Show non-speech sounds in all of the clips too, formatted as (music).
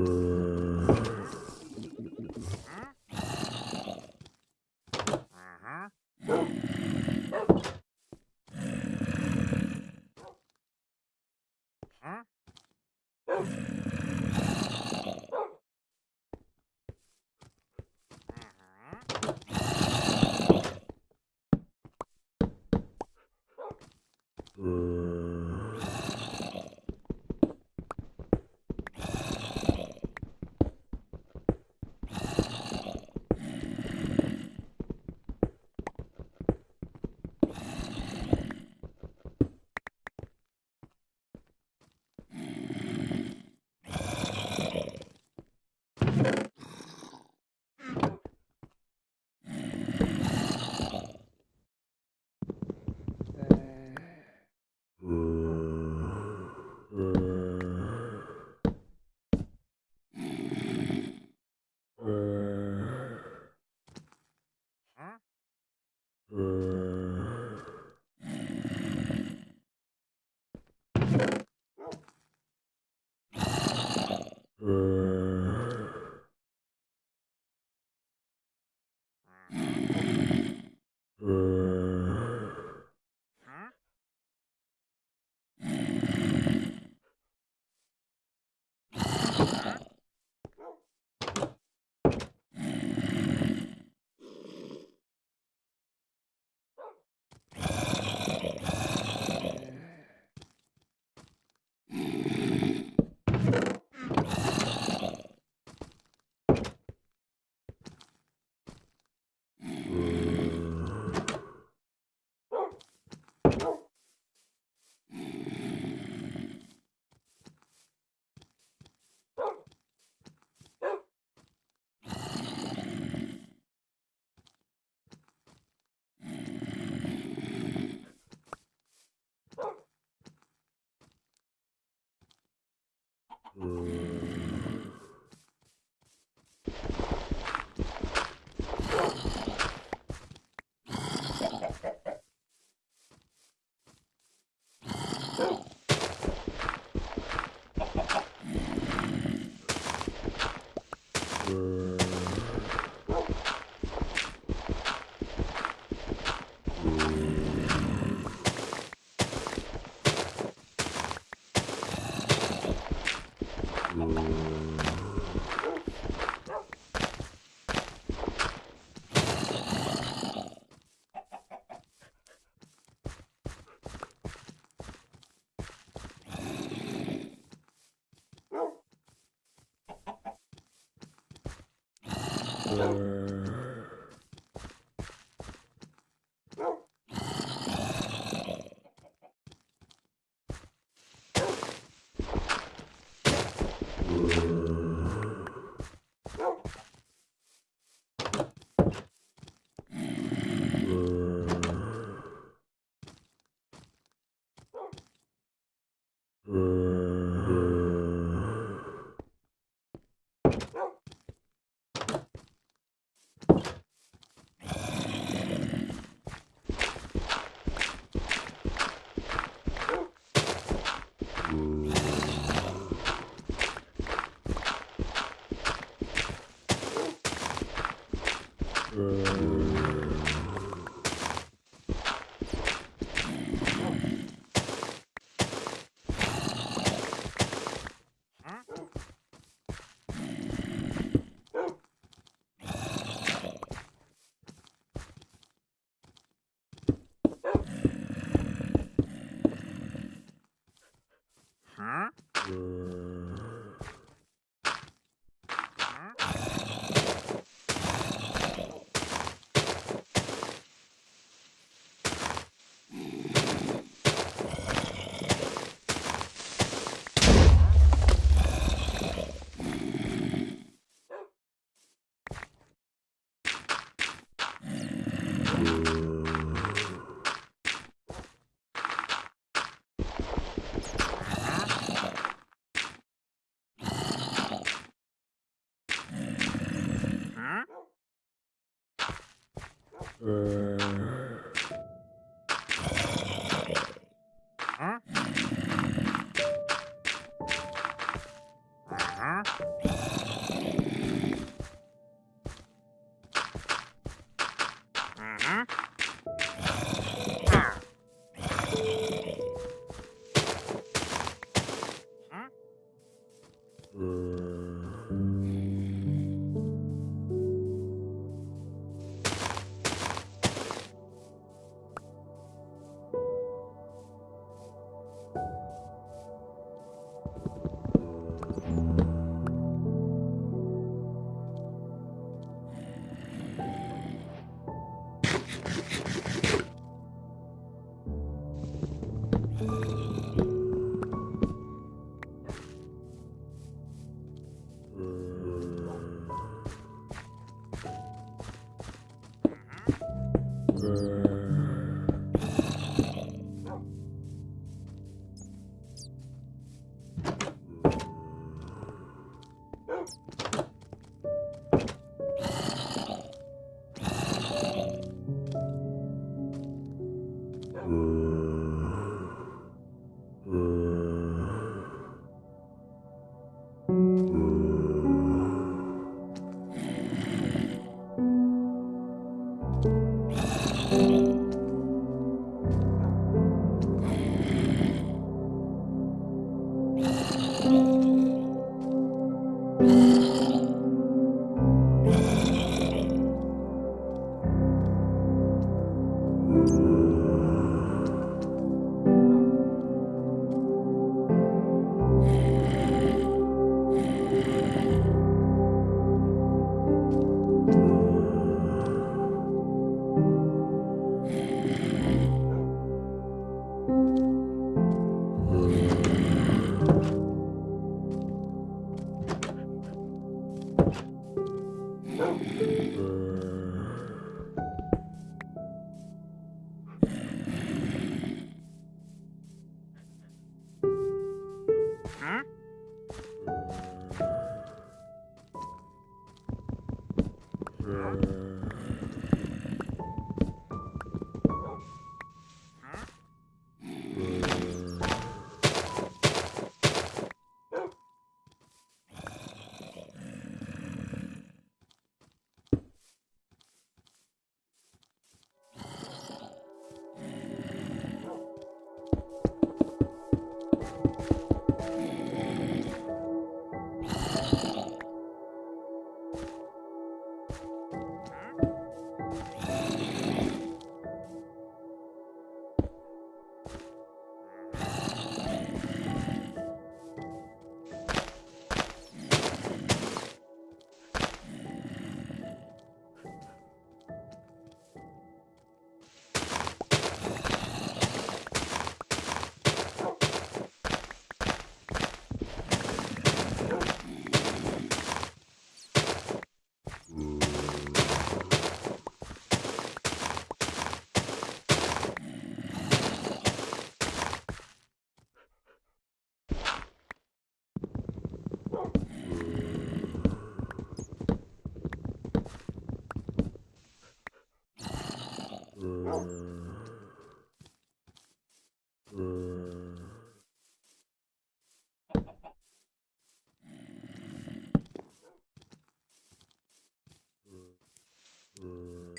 Uh... Hum. or for Huh?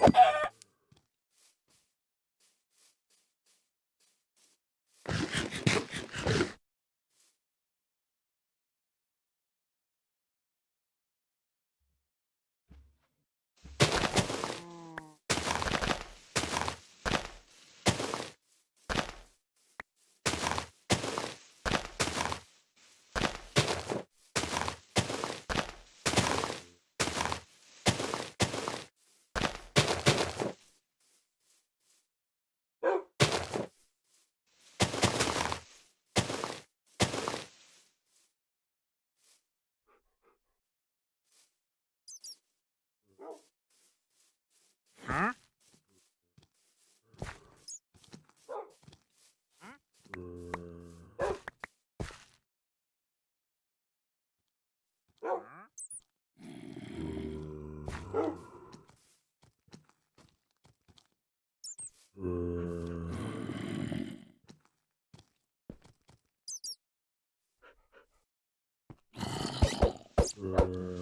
you (laughs) Huh? Uh...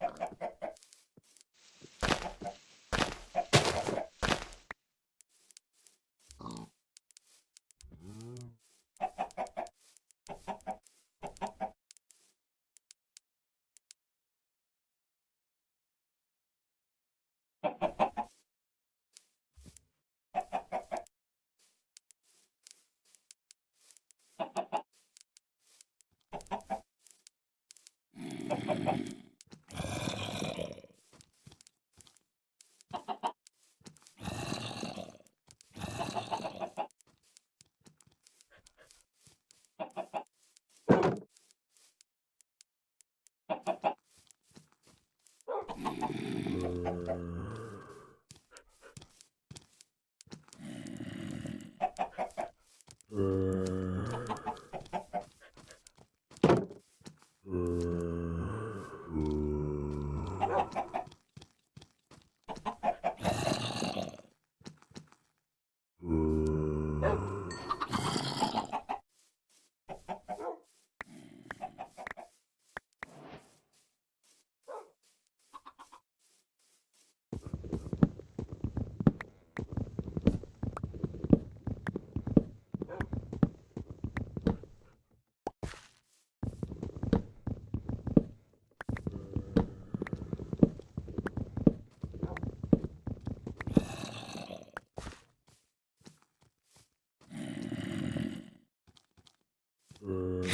Ha ha ha.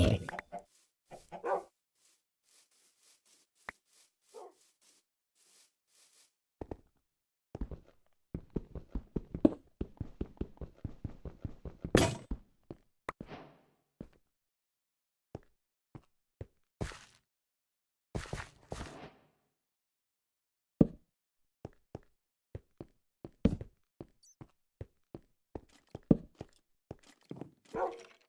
ai. Oh.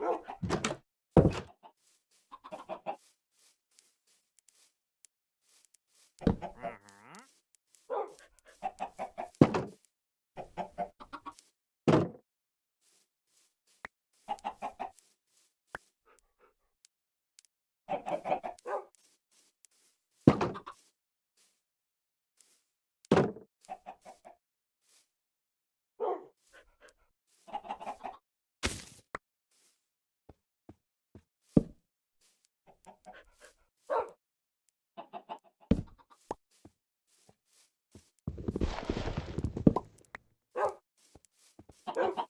Well, Oh. (laughs) (laughs)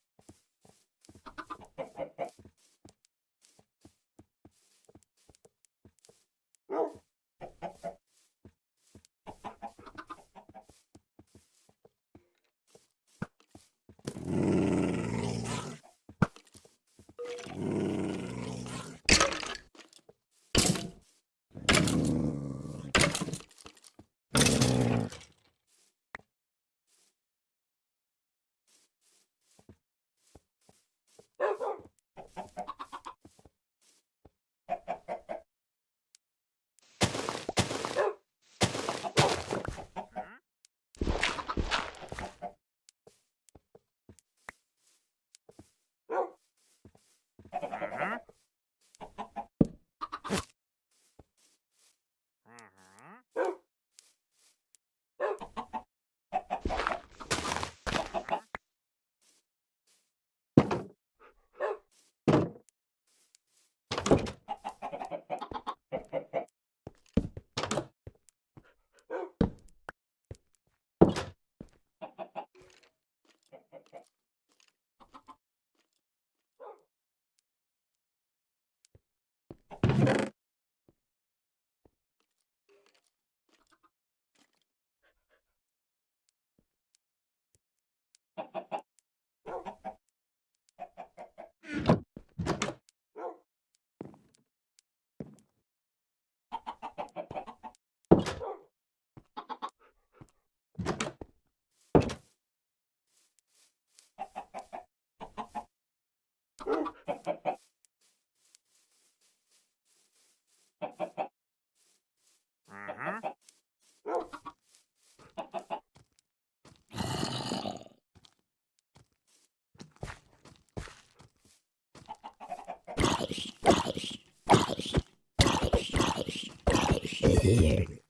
Mm-hmm. (laughs) here.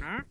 Huh?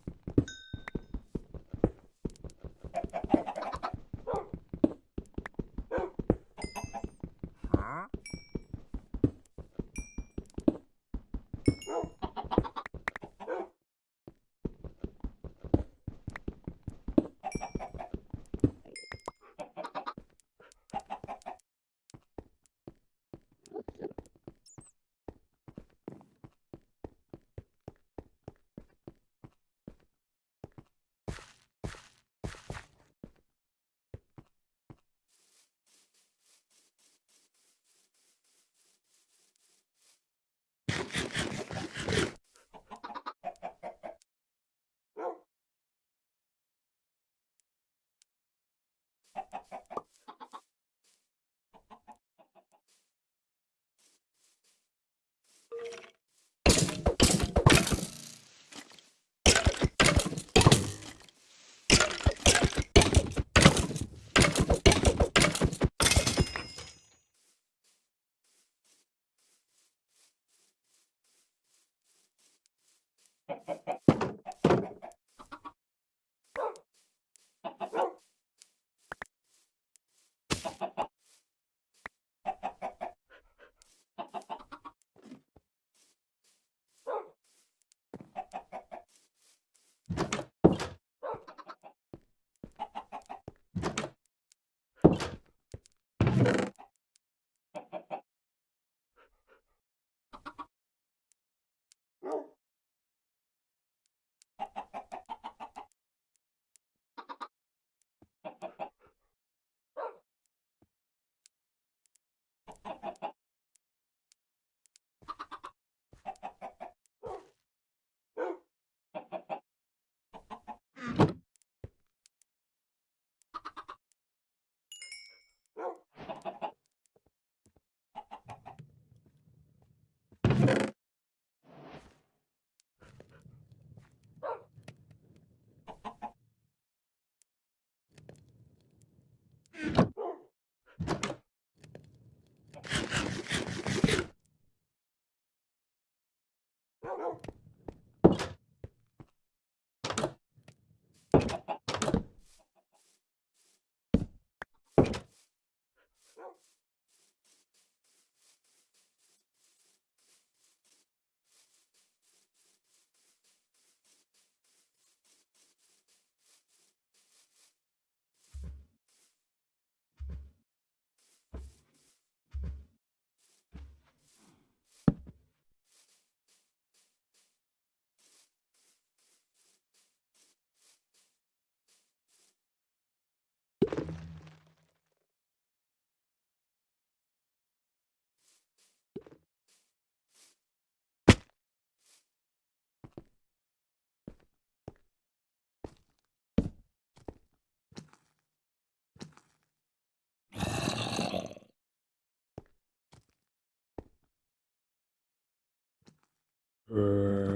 嗯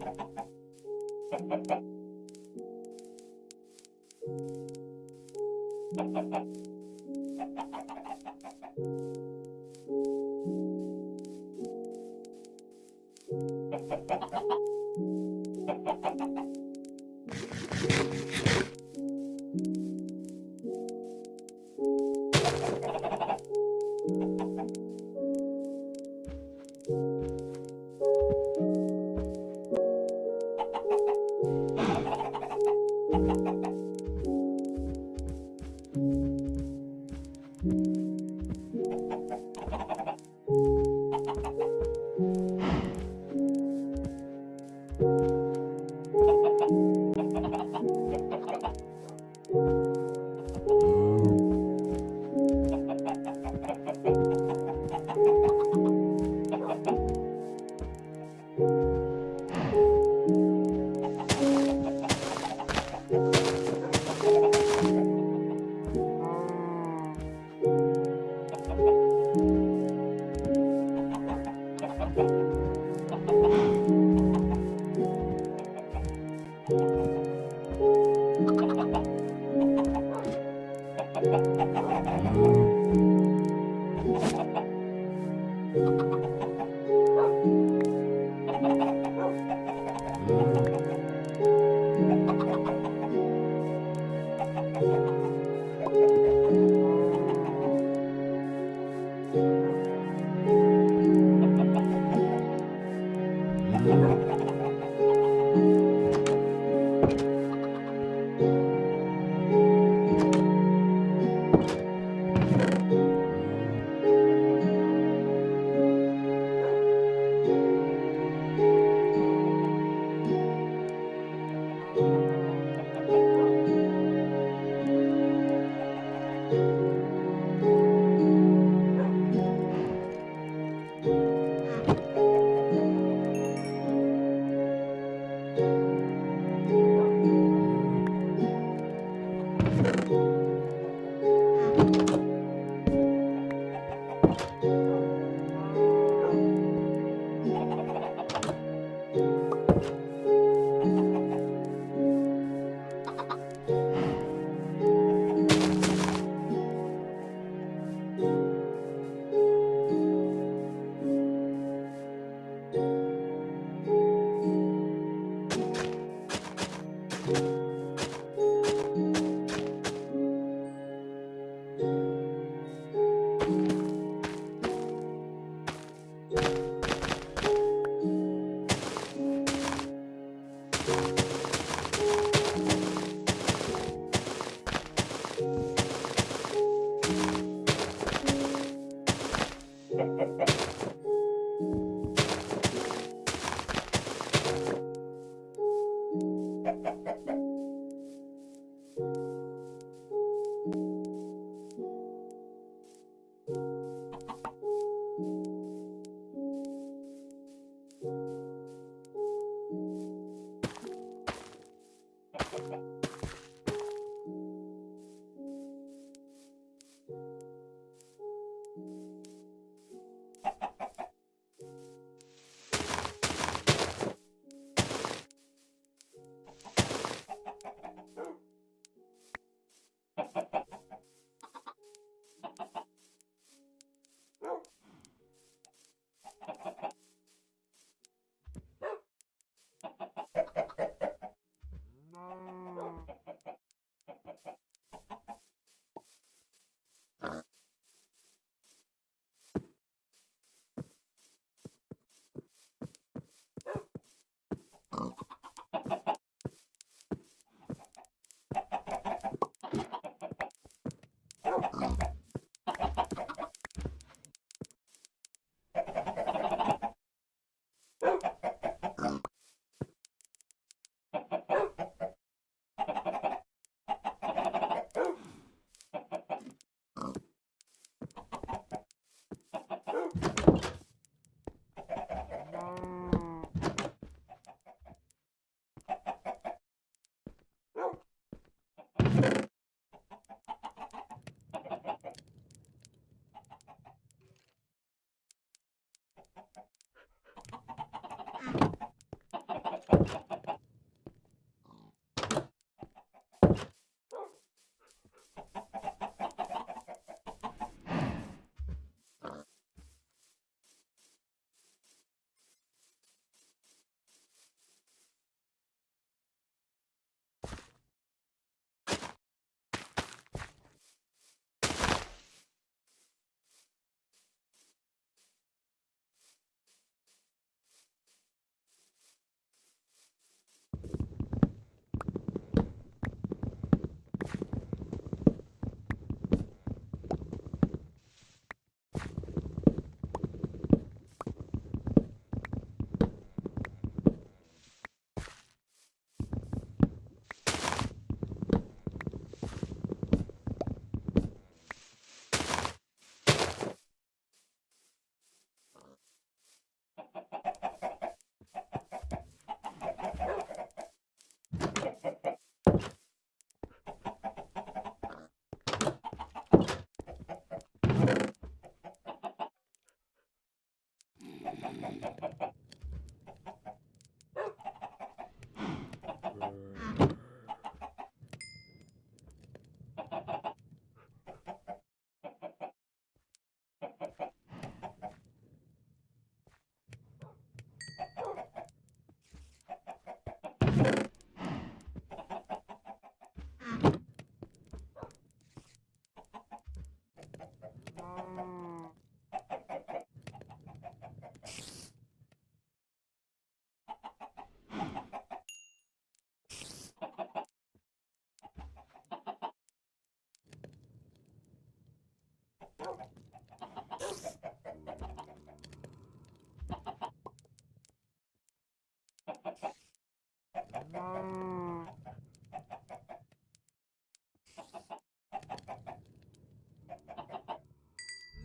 Thank (laughs) you.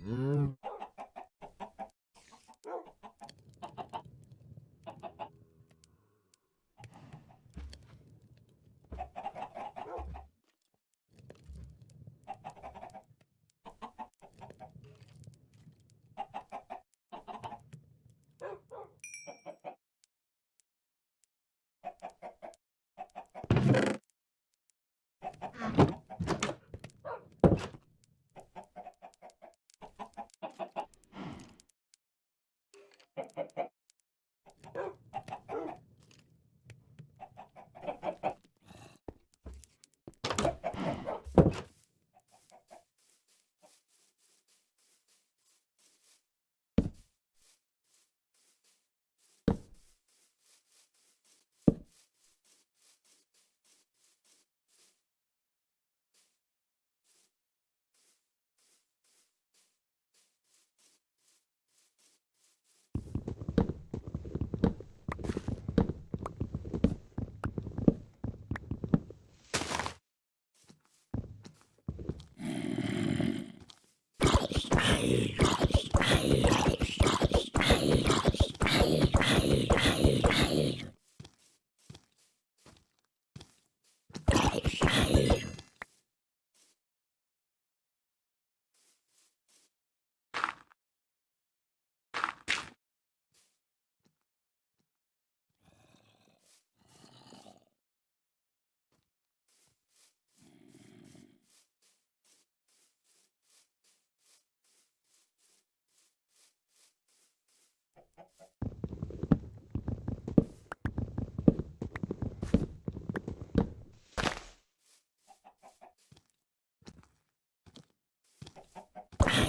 Uh...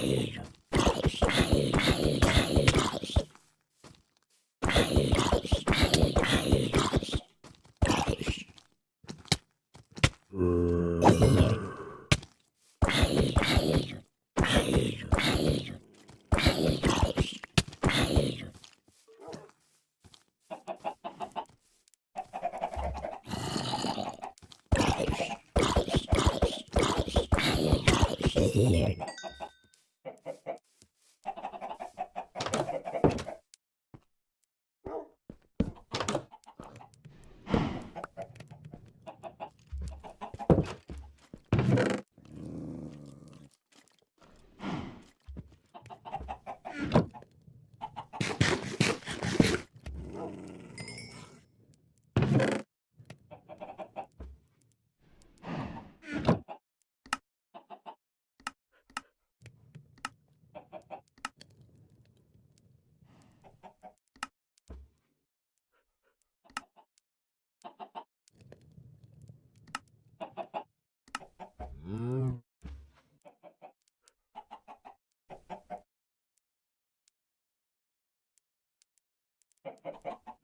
here. Ha ha ha.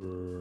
Uh...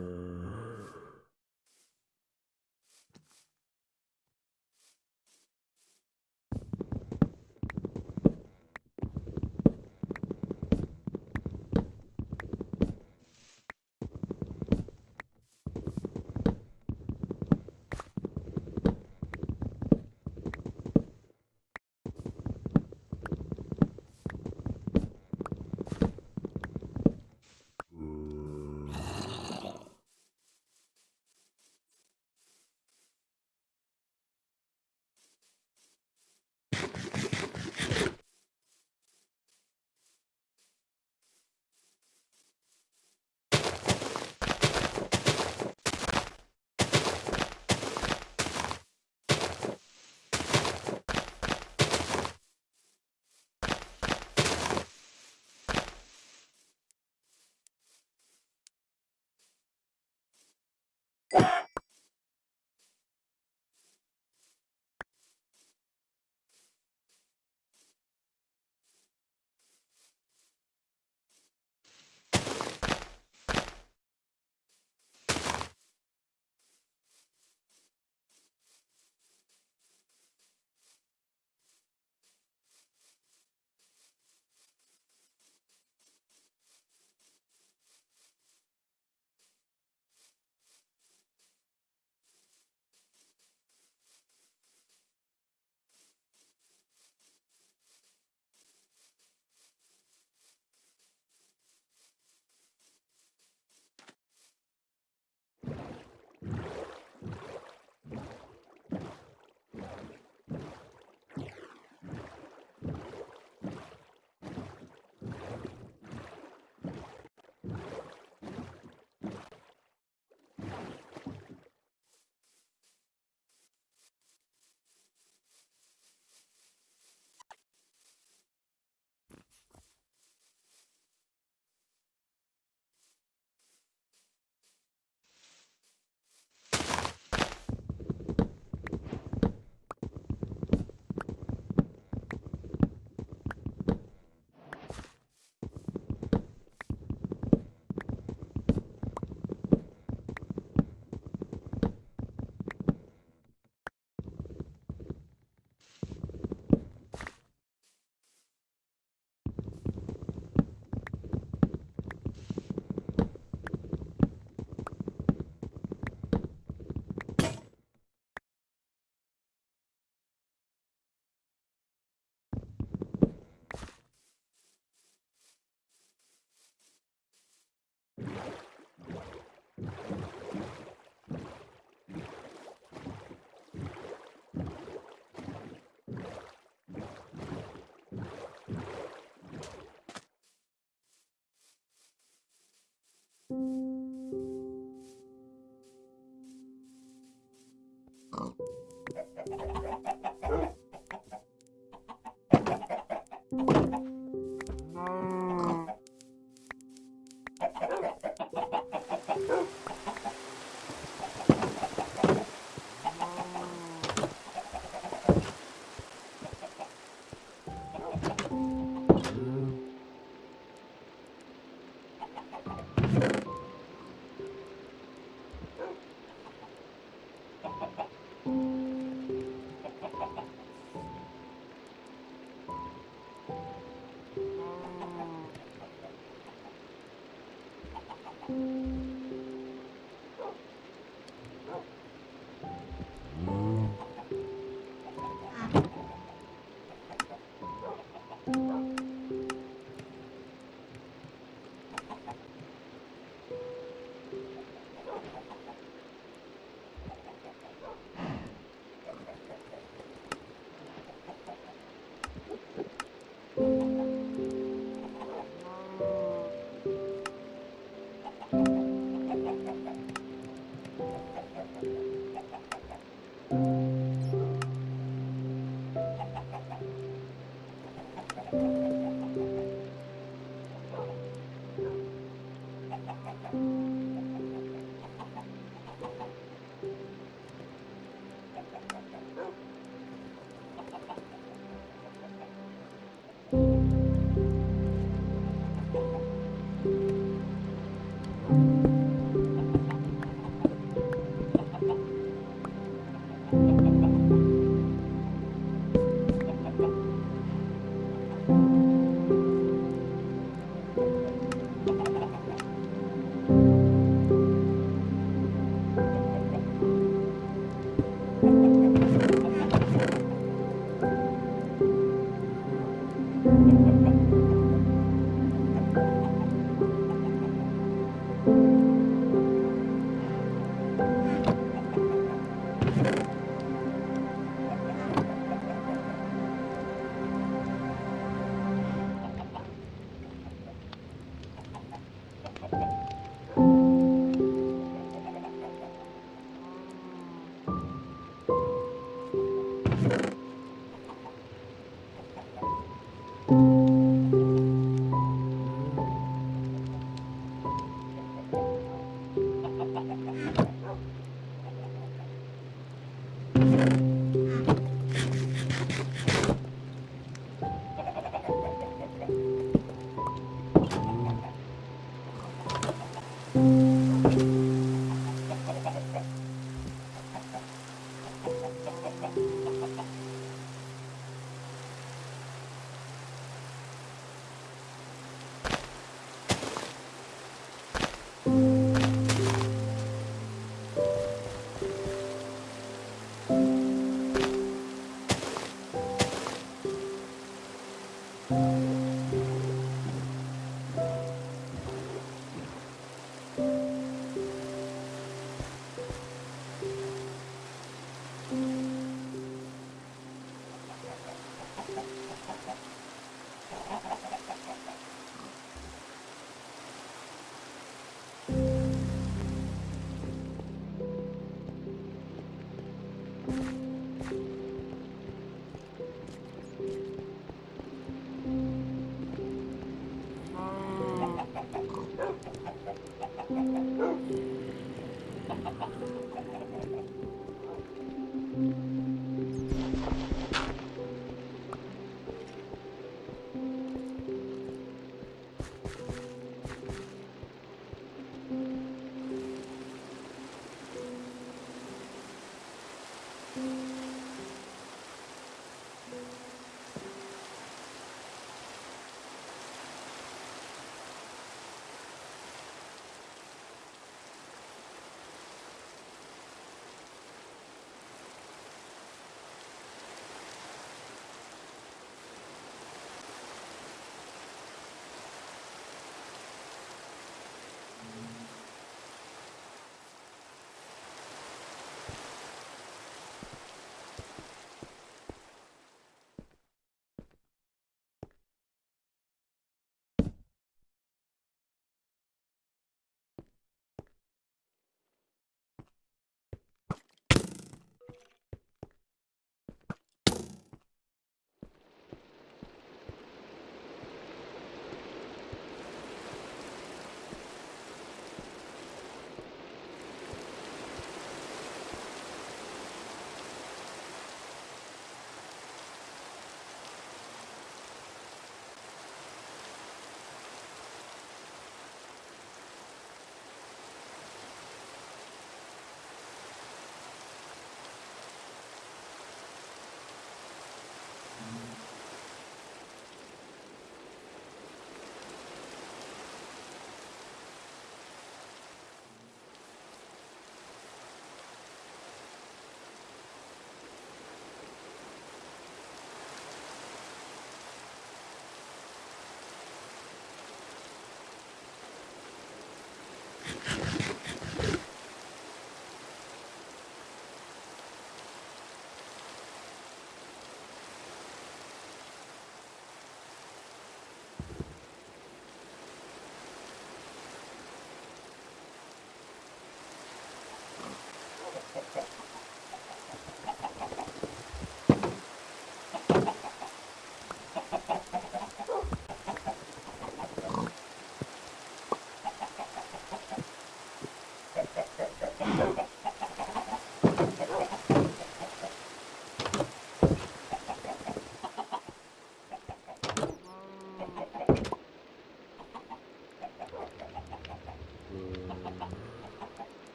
Oh.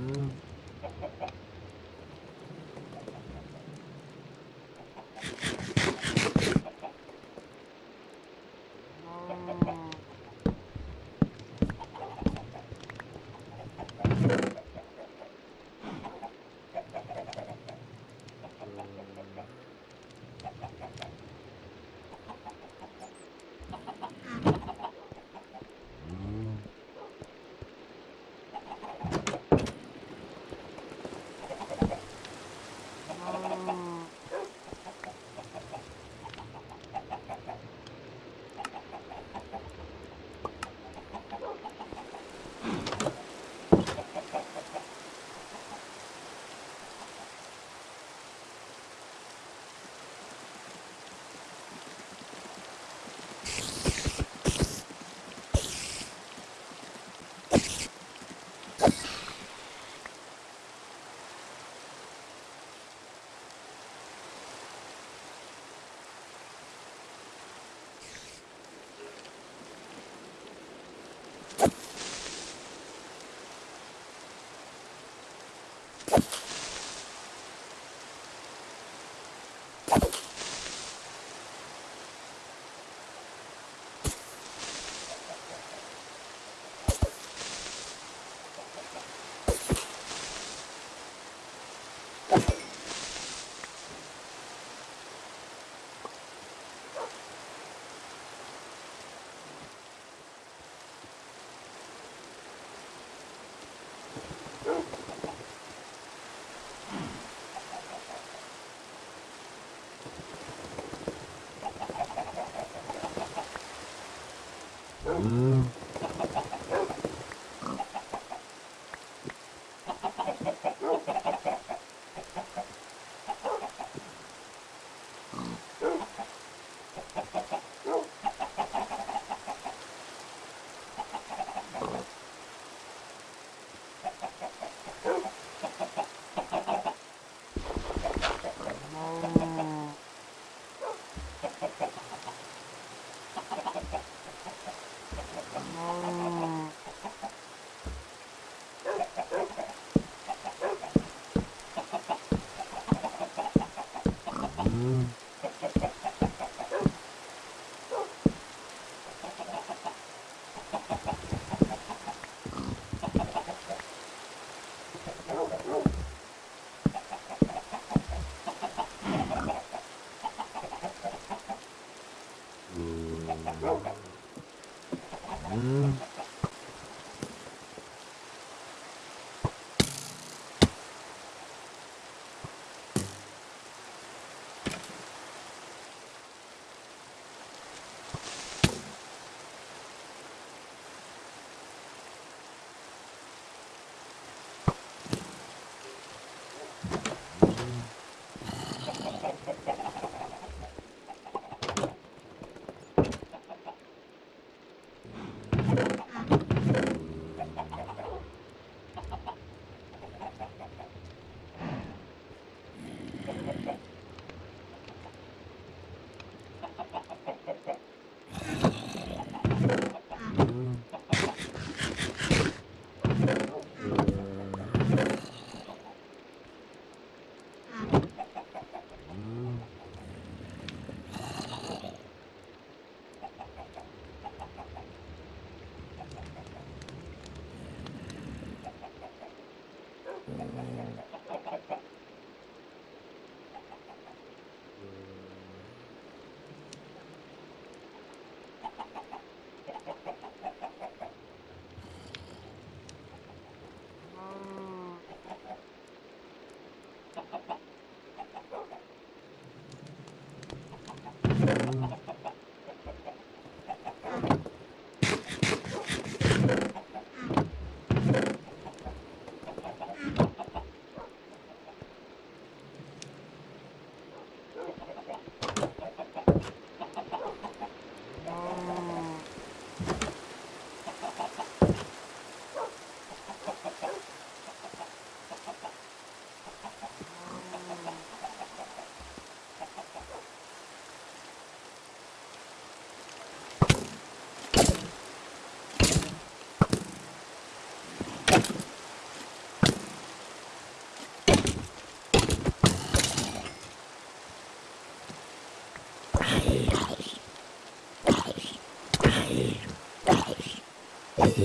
음. 嗯。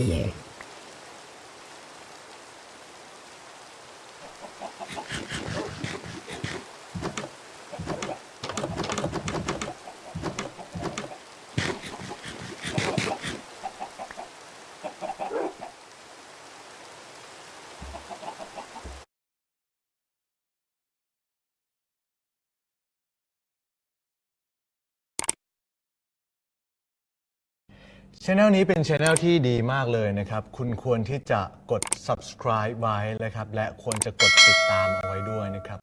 Lord. ช anel นี้เป็นช anel ที่ดีมากเลยนะครับ คุณควรที่จะกด subscribe ไว้นะครับ และควรจะกดติดตามเอาไว้ด้วยนะครับ